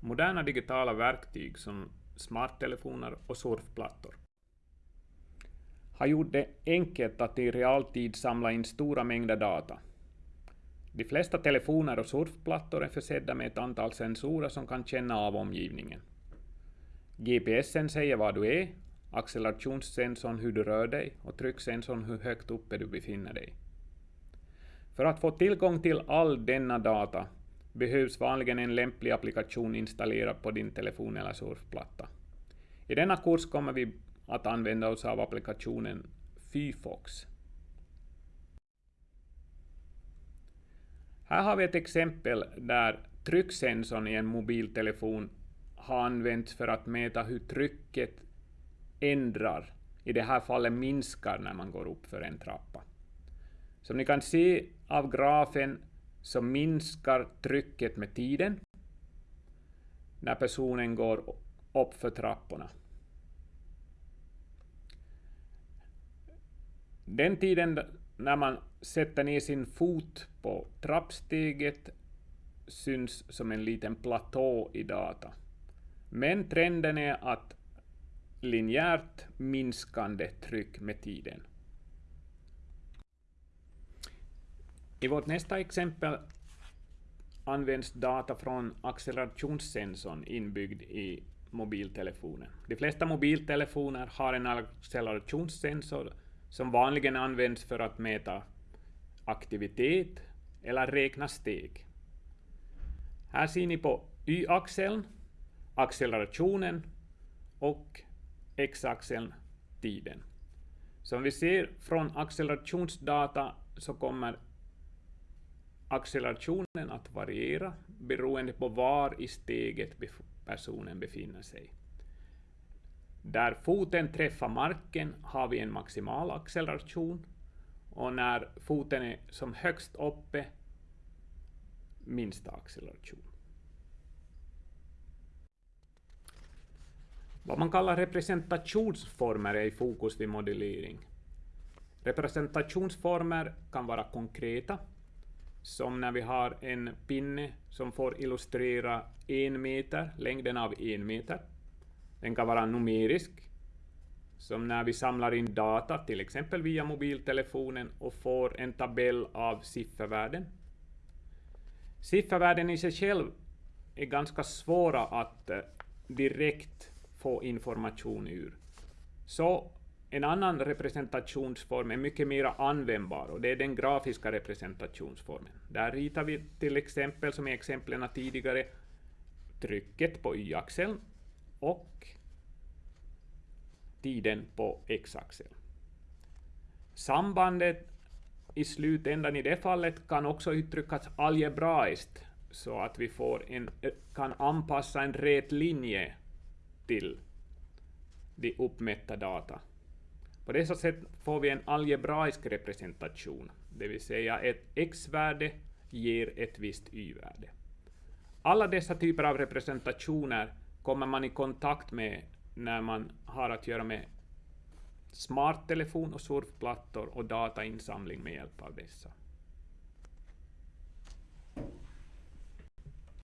moderna digitala verktyg som smarttelefoner och surfplattor har gjort det enkelt att i realtid samla in stora mängder data. De flesta telefoner och surfplattor är försedda med ett antal sensorer som kan känna av omgivningen. GPSen säger var du är, accelerationssensorn hur du rör dig och trycksensorn hur högt uppe du befinner dig. För att få tillgång till all denna data behövs vanligen en lämplig applikation installerad på din telefon eller surfplatta. I denna kurs kommer vi att använda oss av applikationen Fyfox. Här har vi ett exempel där trycksensorn i en mobiltelefon har använts för att mäta hur trycket ändrar, i det här fallet minskar när man går upp för en trappa. Som ni kan se av grafen så minskar trycket med tiden när personen går upp för trapporna. Den tiden när man sätter ner sin fot på trappsteget syns som en liten platå i data. Men trenden är att linjärt minskande tryck med tiden. I vårt nästa exempel används data från accelerationssensorn inbyggd i mobiltelefonen. De flesta mobiltelefoner har en accelerationssensor som vanligen används för att mäta aktivitet eller räkna steg. Här ser ni på y-axeln accelerationen och x-axeln tiden. Som vi ser från accelerationsdata så kommer accelerationen att variera beroende på var i steget personen befinner sig. Där foten träffar marken har vi en maximal acceleration och när foten är som högst uppe minsta acceleration. Vad man kallar representationsformer är i fokus vid modellering. Representationsformer kan vara konkreta, som när vi har en pinne som får illustrera en meter, längden av en meter. Den kan vara numerisk, som när vi samlar in data, till exempel via mobiltelefonen, och får en tabell av siffervärden. Siffervärden i sig själv är ganska svåra att eh, direkt få information ur. Så en annan representationsform är mycket mer användbar och det är den grafiska representationsformen. Där ritar vi till exempel, som i exemplen tidigare, trycket på y-axeln och tiden på x-axeln. Sambandet i slutändan i det fallet kan också uttryckas algebraiskt så att vi får en, kan anpassa en rät linje till de uppmätta data. På dessa sätt får vi en algebraisk representation, det vill säga ett x-värde ger ett visst y-värde. Alla dessa typer av representationer kommer man i kontakt med när man har att göra med smarttelefon och surfplattor och datainsamling med hjälp av dessa.